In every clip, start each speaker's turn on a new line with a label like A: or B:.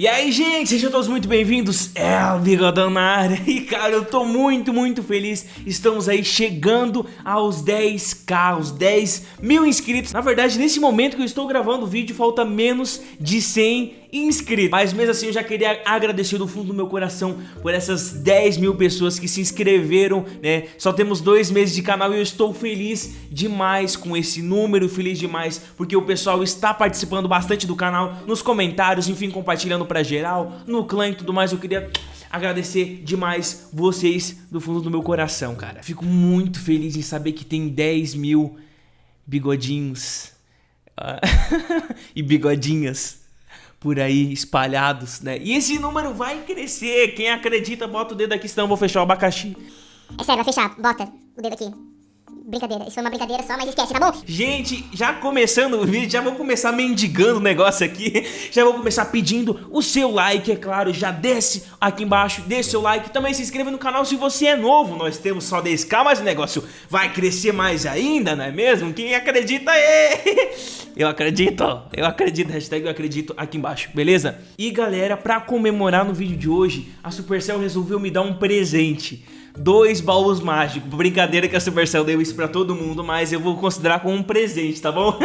A: E aí, gente, sejam todos muito bem-vindos, é o Bigodão na área E cara, eu tô muito, muito feliz. Estamos aí chegando aos 10k, aos 10 mil inscritos. Na verdade, nesse momento que eu estou gravando o vídeo, falta menos de 100 inscritos Mas mesmo assim eu já queria agradecer do fundo do meu coração Por essas 10 mil pessoas que se inscreveram, né? Só temos dois meses de canal e eu estou feliz demais com esse número Feliz demais porque o pessoal está participando bastante do canal Nos comentários, enfim, compartilhando pra geral No clã e tudo mais, eu queria agradecer demais vocês do fundo do meu coração, cara. Fico muito feliz em saber que tem 10 mil bigodinhos. Uh, e bigodinhas por aí espalhados, né? E esse número vai crescer. Quem acredita, bota o dedo aqui, senão eu vou fechar o abacaxi.
B: É sério, vai fechar. Bota o dedo aqui. Brincadeira, isso foi uma brincadeira só, mas esquece, tá bom?
A: Gente, já começando o vídeo, já vou começar mendigando o negócio aqui Já vou começar pedindo o seu like, é claro Já desce aqui embaixo, deixa seu like Também se inscreva no canal se você é novo Nós temos só 10k, mas o negócio vai crescer mais ainda, não é mesmo? Quem acredita aí? Eu acredito, eu acredito, hashtag eu acredito aqui embaixo, beleza? E galera, pra comemorar no vídeo de hoje A Supercell resolveu me dar um presente dois baús mágicos. Brincadeira que a Supercell deu isso pra todo mundo, mas eu vou considerar como um presente, tá bom?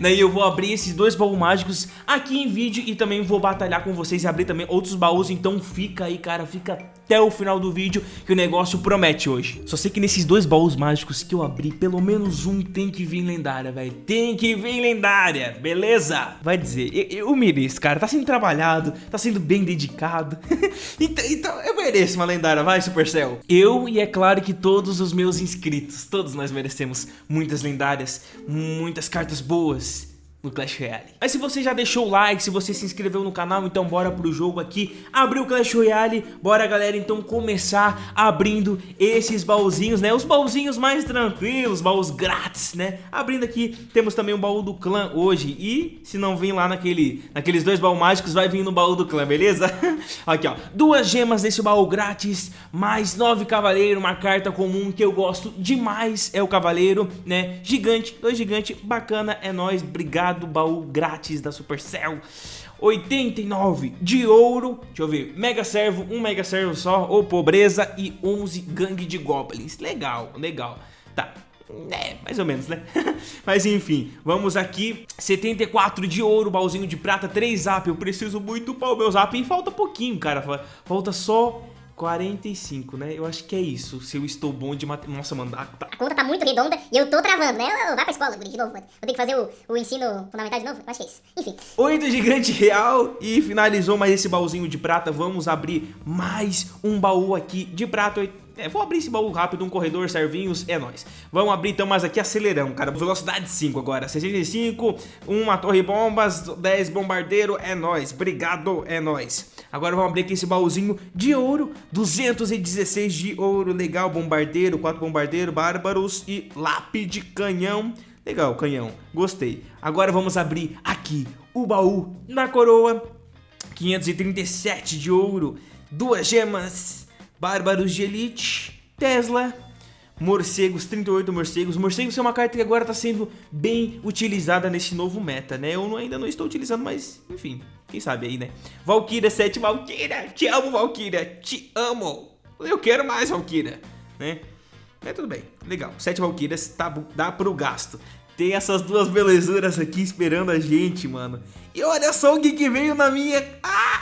A: Daí eu vou abrir esses dois baús mágicos aqui em vídeo e também vou batalhar com vocês e abrir também outros baús, então fica aí, cara, fica até o final do vídeo que o negócio promete hoje. Só sei que nesses dois baús mágicos que eu abri, pelo menos um tem que vir lendária, velho. Tem que vir lendária, beleza? Vai dizer, eu, eu mereço, cara, tá sendo trabalhado, tá sendo bem dedicado. então, então eu mereço uma lendária, vai Supercell. Eu e é claro que todos os meus inscritos, todos nós merecemos muitas lendárias, muitas cartas boas no Clash Royale. Mas se você já deixou o like, se você se inscreveu no canal, então bora pro jogo aqui, abrir o Clash Royale, bora galera então começar abrindo esses baúzinhos, né, os baúzinhos mais tranquilos, baús grátis, né, abrindo aqui, temos também o baú do clã hoje, e se não vir lá naquele, naqueles dois baús mágicos, vai vir no baú do clã, beleza? aqui ó, duas gemas desse baú grátis, mais nove cavaleiro, uma carta comum que eu gosto demais, é o cavaleiro, né, gigante, dois gigante, bacana, é nóis, obrigado do baú grátis da Supercell. 89 de ouro, deixa eu ver, Mega Servo, um Mega Servo só, ou Pobreza. E 11 Gangue de Goblins. Legal, legal. Tá, é, mais ou menos, né? Mas enfim, vamos aqui. 74 de ouro, baúzinho de prata, 3 zap. Eu preciso muito para o meu zap E falta pouquinho, cara. Falta só 45, né? Eu acho que é isso. Se eu estou bom de matemática. Nossa, mano, a...
B: a conta tá muito redonda e eu tô travando, né? Vai pra escola, de novo, mano. Vou ter que fazer o, o ensino fundamental de novo? Eu acho que é isso. Enfim.
A: 8 gigante real e finalizou mais esse baúzinho de prata. Vamos abrir mais um baú aqui de prata. É, vou abrir esse baú rápido, um corredor, servinhos, é nóis. Vamos abrir então, mas aqui acelerão, cara. Velocidade 5 agora, 65, uma torre bombas, 10 bombardeiro, é nóis. Obrigado, é nóis. Agora vamos abrir aqui esse baúzinho de ouro, 216 de ouro, legal, bombardeiro, 4 bombardeiro, bárbaros e lápide canhão. Legal, canhão, gostei. Agora vamos abrir aqui o baú na coroa, 537 de ouro, duas gemas, Bárbaros de Elite, Tesla, Morcegos, 38 morcegos. Morcegos é uma carta que agora está sendo bem utilizada nesse novo meta, né? Eu ainda não estou utilizando, mas enfim, quem sabe aí, né? Valkyria 7, Valkyria, te amo, Valkyria, te amo. Eu quero mais, Valkyria, né? É, tudo bem, legal. Sete Valkyrias tá, dá pro gasto. Tem essas duas belezuras aqui esperando a gente, mano. E olha só o que, que veio na minha...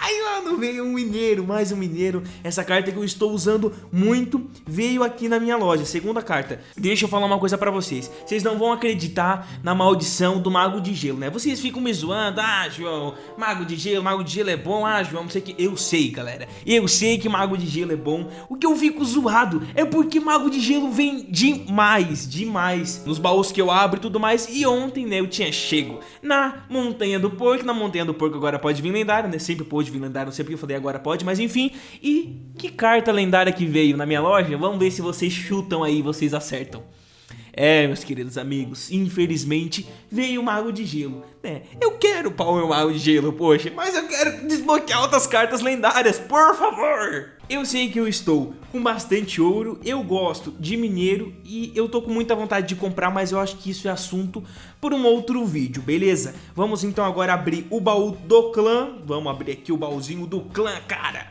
A: Ai, mano, veio um mineiro, mais um mineiro. Essa carta que eu estou usando muito veio aqui na minha loja, segunda carta. Deixa eu falar uma coisa pra vocês. Vocês não vão acreditar na maldição do Mago de Gelo, né? Vocês ficam me zoando. Ah, João, Mago de Gelo, Mago de Gelo é bom. Ah, João, não sei o que. Eu sei, galera. Eu sei que Mago de Gelo é bom. O que eu fico zoado é porque Mago de Gelo vem demais, demais. Nos baús que eu abro e tudo mais. E ontem, né, eu tinha chego na Montanha do Porco na Montanha do Porco agora pode vir lendário, né? Sempre pode vir lendário, não sei porque eu falei agora pode, mas enfim. E que carta lendária que veio na minha loja? Vamos ver se vocês chutam aí, vocês acertam. É, meus queridos amigos, infelizmente veio o Mago de Gelo, né? Eu quero Power Mago de Gelo, poxa, mas eu quero desbloquear outras cartas lendárias, por favor! Eu sei que eu estou com bastante ouro, eu gosto de mineiro e eu tô com muita vontade de comprar, mas eu acho que isso é assunto por um outro vídeo, beleza? Vamos então agora abrir o baú do clã, vamos abrir aqui o baúzinho do clã, cara.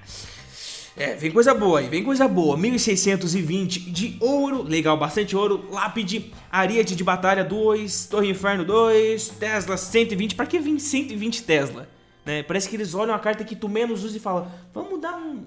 A: É, vem coisa boa aí, vem coisa boa, 1620 de ouro, legal, bastante ouro, lápide, ariete de batalha 2, torre inferno 2, Tesla 120, pra que vir 120 Tesla? Né? Parece que eles olham a carta que tu menos usa e falam, vamos dar um,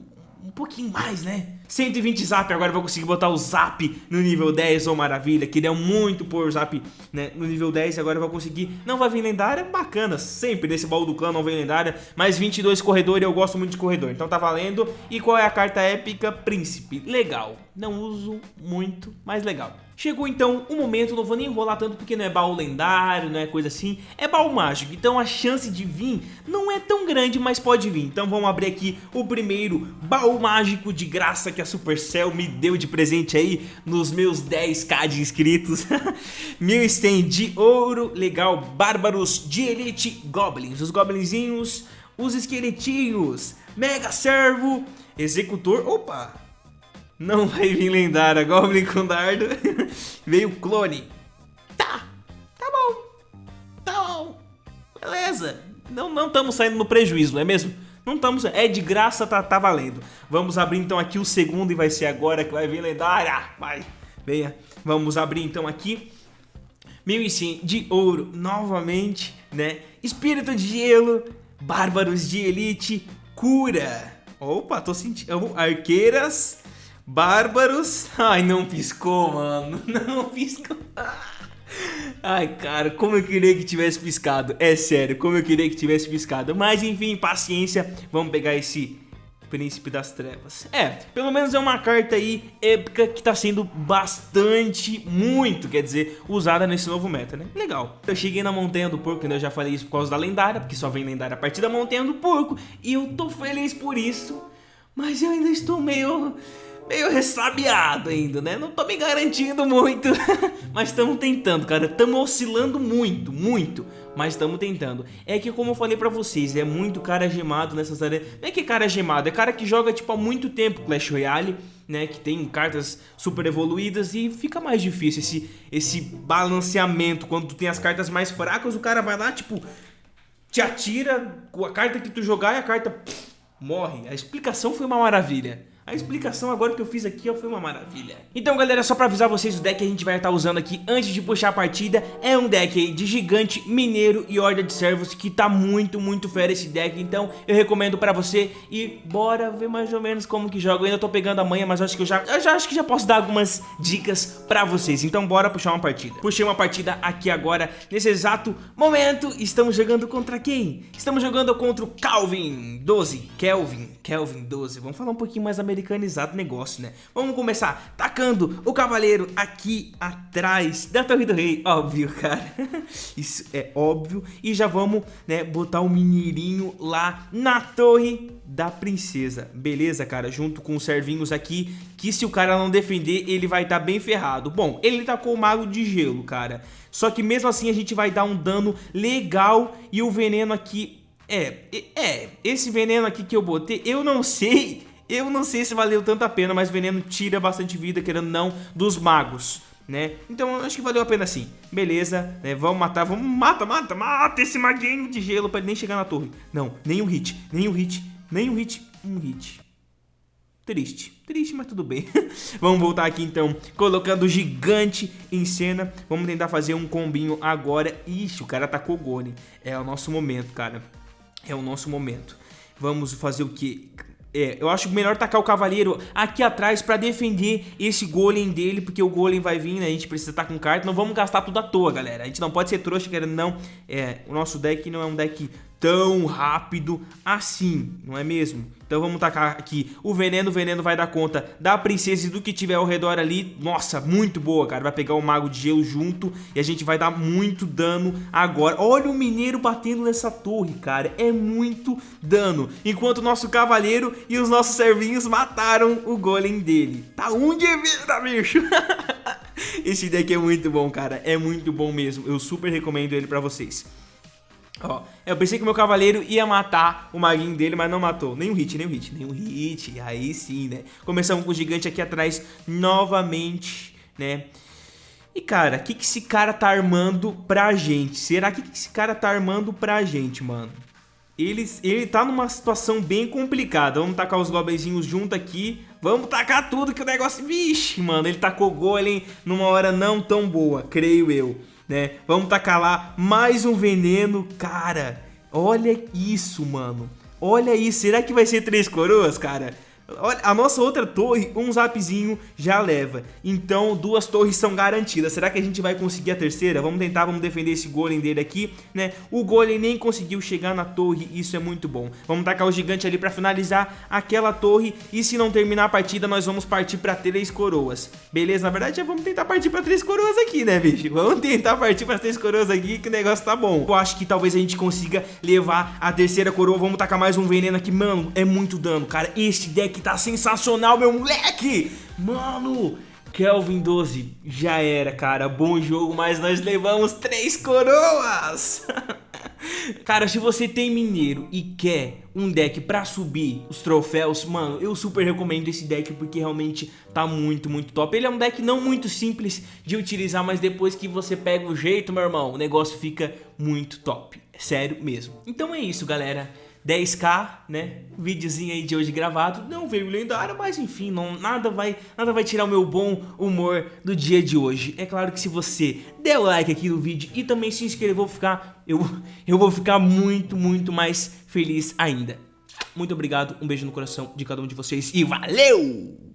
A: um pouquinho mais, né? 120 zap, agora vou conseguir botar o zap no nível 10, ô oh, maravilha. Queria muito pôr o zap né, no nível 10 agora eu vou conseguir. Não vai vir lendária, bacana, sempre nesse baú do clã não vem lendária. Mas 22 corredor e eu gosto muito de corredor, então tá valendo. E qual é a carta épica? Príncipe, legal. Não uso muito, mas legal. Chegou então o momento, não vou nem enrolar tanto porque não é baú lendário, não é coisa assim, é baú mágico, então a chance de vir não é tão grande, mas pode vir. Então vamos abrir aqui o primeiro baú mágico de graça que a Supercell me deu de presente aí nos meus 10k de inscritos. 1100 de ouro, legal, bárbaros de elite, goblins, os goblinzinhos, os esqueletinhos, mega servo, executor, opa, não vai vir lendária, Goblin com dardo. Veio clone. Tá, tá bom. Tá bom. Beleza. Não não estamos saindo no prejuízo, não é mesmo? Não estamos, é de graça, tá, tá valendo. Vamos abrir então aqui o segundo e vai ser agora que vai vir lendária. Vai, venha. Vamos abrir então aqui. 1100 de ouro novamente, né? Espírito de gelo, bárbaros de elite, cura. Opa, tô sentindo. Arqueiras Bárbaros. Ai, não piscou, mano. Não piscou. Ai, cara, como eu queria que tivesse piscado. É sério, como eu queria que tivesse piscado. Mas enfim, paciência. Vamos pegar esse Príncipe das Trevas. É, pelo menos é uma carta aí épica que tá sendo bastante, muito, quer dizer, usada nesse novo meta, né? Legal. Eu cheguei na Montanha do Porco, né? Eu já falei isso por causa da lendária, porque só vem lendária a partir da Montanha do Porco. E eu tô feliz por isso. Mas eu ainda estou meio meio ressabiado ainda, né? Não tô me garantindo muito, mas estamos tentando, cara. Estamos oscilando muito, muito, mas estamos tentando. É que como eu falei pra vocês, é muito cara gemado nessas áreas. Não é que é cara gemado, é cara que joga tipo há muito tempo Clash Royale, né? Que tem cartas super evoluídas e fica mais difícil esse, esse balanceamento. Quando tu tem as cartas mais fracas, o cara vai lá, tipo, te atira com a carta que tu jogar e a carta morre. A explicação foi uma maravilha. A explicação agora que eu fiz aqui ó, foi uma maravilha. Então galera, só pra avisar vocês, o deck que a gente vai estar usando aqui antes de puxar a partida é um deck aí de gigante, mineiro e horda de servos que tá muito, muito fera esse deck. Então eu recomendo pra você e bora ver mais ou menos como que joga. Eu ainda tô pegando a manha, mas acho que eu já, eu já acho que já posso dar algumas dicas pra vocês. Então bora puxar uma partida. Puxei uma partida aqui agora, nesse exato momento. Estamos jogando contra quem? Estamos jogando contra o Calvin 12, Kelvin, Kelvin 12. Vamos falar um pouquinho mais americano americanizado negócio, né? Vamos começar tacando o cavaleiro aqui atrás da Torre do Rei. Óbvio, cara. Isso é óbvio. E já vamos, né, botar o mineirinho lá na Torre da Princesa. Beleza, cara? Junto com os servinhos aqui, que se o cara não defender, ele vai estar tá bem ferrado. Bom, ele tacou o mago de gelo, cara. Só que mesmo assim a gente vai dar um dano legal e o veneno aqui... É, é, esse veneno aqui que eu botei, eu não sei eu não sei se valeu tanto a pena, mas veneno tira bastante vida, querendo não, dos magos. Né? Então acho que valeu a pena sim. Beleza, né? Vamos matar, vamos mata, mata, mata esse maguinho de gelo para ele nem chegar na torre. Não, nenhum hit, nenhum hit, nenhum hit, um hit. Triste, triste, mas tudo bem. Vamos voltar aqui então, colocando o gigante em cena. Vamos tentar fazer um combinho agora. Ixi, o cara atacou o Gone. É o nosso momento, cara. É o nosso momento. Vamos fazer o que? É, eu acho melhor tacar o cavaleiro aqui atrás pra defender esse golem dele, porque o golem vai vir, né? A gente precisa estar tá com carta. Não vamos gastar tudo à toa, galera. A gente não pode ser trouxa, querendo não. É, o nosso deck não é um deck tão rápido assim, não é mesmo? Então vamos tacar aqui o veneno, o veneno vai dar conta da princesa e do que tiver ao redor ali. Nossa, muito boa, cara. Vai pegar o mago de gelo junto e a gente vai dar muito dano agora. Olha o mineiro batendo nessa torre, cara. É muito dano. Enquanto o nosso cavaleiro e os nossos servinhos mataram o golem dele. Tá um de vida, bicho. Esse deck é muito bom, cara. É muito bom mesmo. Eu super recomendo ele pra vocês. Ó, eu pensei que o meu cavaleiro ia matar o maguinho dele, mas não matou. Nem um hit, nem um hit, nem um hit. Aí sim, né? Começamos com o gigante aqui atrás novamente, né? E cara, o que, que esse cara tá armando pra gente? Será que, que esse cara tá armando pra gente, mano? Ele, ele tá numa situação bem complicada. Vamos tacar os goblinzinhos junto aqui. Vamos tacar tudo que o negócio... Vixe, mano, ele tacou golem numa hora não tão boa, creio eu né? Vamos tacar lá mais um veneno, cara. Olha isso, mano. Olha isso, será que vai ser três coroas, cara? Olha, a nossa outra torre, um zapzinho já leva. Então, duas torres são garantidas. Será que a gente vai conseguir a terceira? Vamos tentar, vamos defender esse golem dele aqui, né? O golem nem conseguiu chegar na torre, isso é muito bom. Vamos tacar o gigante ali pra finalizar aquela torre. E se não terminar a partida, nós vamos partir pra três coroas. Beleza? Na verdade, já vamos tentar partir pra três coroas aqui, né, bicho? Vamos tentar partir pra três coroas aqui, que o negócio tá bom. Eu acho que talvez a gente consiga levar a terceira coroa. Vamos tacar mais um veneno aqui. Mano, é muito dano, cara. Este deck que tá sensacional, meu moleque! Mano, Kelvin 12, já era, cara. Bom jogo, mas nós levamos três coroas! Cara, se você tem mineiro e quer um deck pra subir os troféus, mano, eu super recomendo esse deck porque realmente tá muito, muito top. Ele é um deck não muito simples de utilizar, mas depois que você pega o jeito, meu irmão, o negócio fica muito top. Sério mesmo. Então é isso, galera. 10k, né? Videozinho aí de hoje gravado. Não veio lendário, mas enfim, não, nada, vai, nada vai tirar o meu bom humor do dia de hoje. É claro que se você der o like aqui no vídeo e também se inscrever, eu vou ficar, eu, eu vou ficar muito, muito mais feliz ainda. Muito obrigado, um beijo no coração de cada um de vocês e valeu!